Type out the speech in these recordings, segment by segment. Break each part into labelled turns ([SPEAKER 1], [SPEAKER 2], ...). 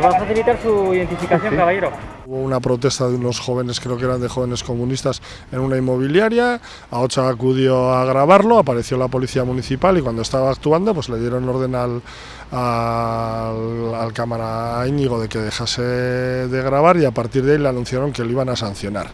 [SPEAKER 1] va a facilitar su identificación, caballero.
[SPEAKER 2] Hubo una protesta de unos jóvenes, creo que eran de jóvenes comunistas, en una inmobiliaria. Aocha acudió a grabarlo, apareció la policía municipal y cuando estaba actuando, pues le dieron orden al, al, cámara Íñigo de que dejase de grabar y a partir de ahí le anunciaron que lo iban a sancionar.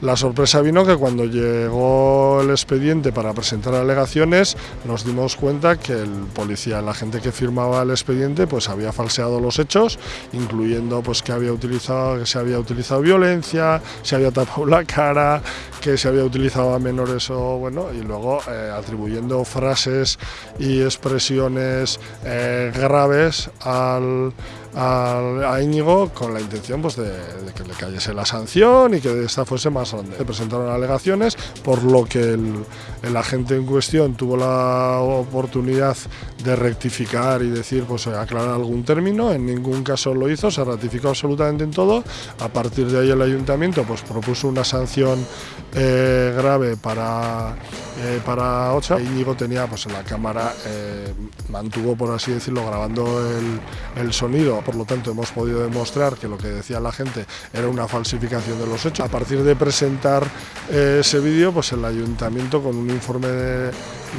[SPEAKER 2] La sorpresa vino que cuando llegó el expediente para presentar alegaciones, nos dimos cuenta que el policía, la gente que firmaba el expediente, pues había falseado los hechos, incluyendo pues que había utilizado, que se había utilizado violencia, se había tapado la cara, que se había utilizado a menores o bueno, y luego eh, atribuyendo frases y expresiones eh, graves al, a Íñigo con la intención pues, de, que le cayese la sanción y que esta fuese más grande. Se presentaron alegaciones, por lo que el, el, agente en cuestión tuvo la oportunidad de rectificar y decir, pues aclarar algún término, en ningún caso lo hizo, se ratificó absolutamente en todo, a partir de ahí el ayuntamiento pues, propuso una sanción eh, grave para, eh, para Ocha, Íñigo tenía pues, en la cámara, eh, mantuvo por así decirlo grabando el, el sonido por lo tanto hemos podido demostrar que lo que decía la gente era una falsificación de los hechos. A partir de presentar eh, ese vídeo, pues el ayuntamiento con un informe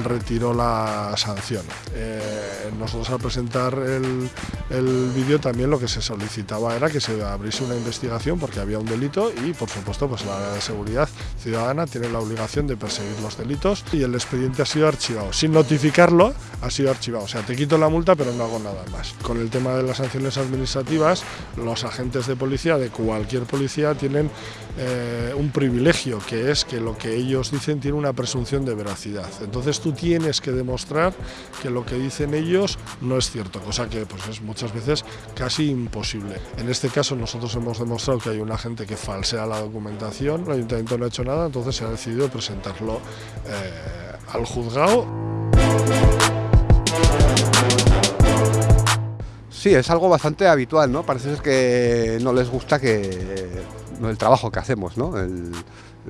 [SPEAKER 2] retiró la sanción. Eh, nosotros al presentar el, el vídeo también lo que se solicitaba era que se abriese una investigación porque había un delito y por supuesto pues la seguridad ciudadana tiene la obligación de perseguir los delitos y el expediente ha sido archivado. Sin notificarlo ha sido archivado, o sea te quito la multa pero no hago nada más. Con el tema de las sanciones administrativas, los agentes de policía de cualquier policía tienen eh, un privilegio que es que lo que ellos dicen tiene una presunción de veracidad. Entonces tú tienes que demostrar que lo que dicen ellos no es cierto, cosa que pues es muchas veces casi imposible. En este caso nosotros hemos demostrado que hay un agente que falsea la documentación, el ayuntamiento no ha hecho nada, entonces se ha decidido presentarlo eh, al juzgado.
[SPEAKER 3] Sí, es algo bastante habitual, ¿no? Parece ser que no les gusta que el trabajo que hacemos, ¿no? El,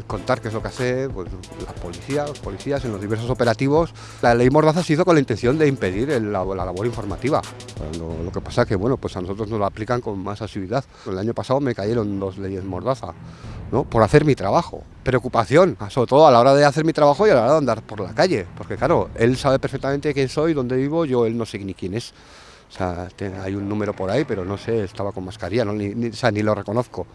[SPEAKER 3] contar qué es lo que hace pues, la policía, los policías en los diversos operativos. La ley Mordaza se hizo con la intención de impedir la, labor informativa. Lo, que pasa es que bueno, pues a nosotros nos lo aplican con más asiduidad. El año pasado me cayeron dos leyes Mordaza. ¿no? por hacer mi trabajo. Preocupación, sobre todo a la hora de hacer mi trabajo y a la hora de andar por la calle, porque claro, él sabe perfectamente quién soy, dónde vivo, yo él no sé ni quién es. O sea, hay un número por ahí, pero no sé, estaba con mascarilla, ni, o sea, ni lo reconozco.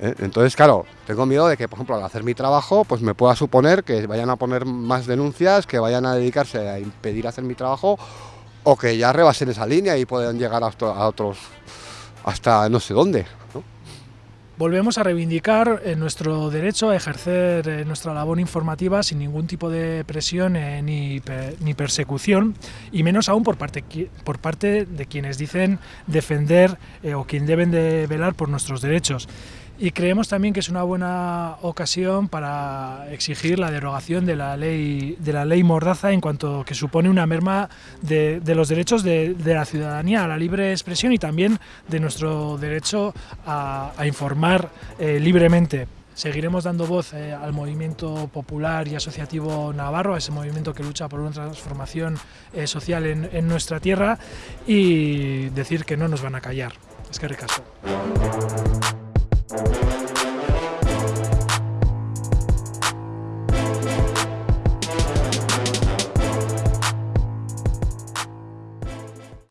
[SPEAKER 3] ¿eh? Entonces, claro, tengo miedo de que, por ejemplo, al hacer mi trabajo, pues me pueda suponer que vayan a poner más denuncias, que vayan a dedicarse a impedir hacer mi trabajo, o que ya rebasen esa línea y puedan llegar a, otros, hasta no sé dónde.
[SPEAKER 4] Volvemos a reivindicar eh, nuestro derecho a ejercer eh, nuestra labor informativa sin ningún tipo de presión eh, ni, persecución, y menos aún por parte, por parte de quienes dicen defender o quien deben de velar por nuestros derechos y creemos también que es una buena ocasión para exigir la derogación de la ley, de la ley Mordaza en cuanto que supone una merma de, los derechos de, la ciudadanía a la libre expresión y también de nuestro derecho a, informar eh, libremente. Seguiremos dando voz eh, al movimiento popular y asociativo navarro, a ese movimiento que lucha por una transformación eh, social en, nuestra tierra y decir que no nos van a callar. Es que ricasco. Thank you.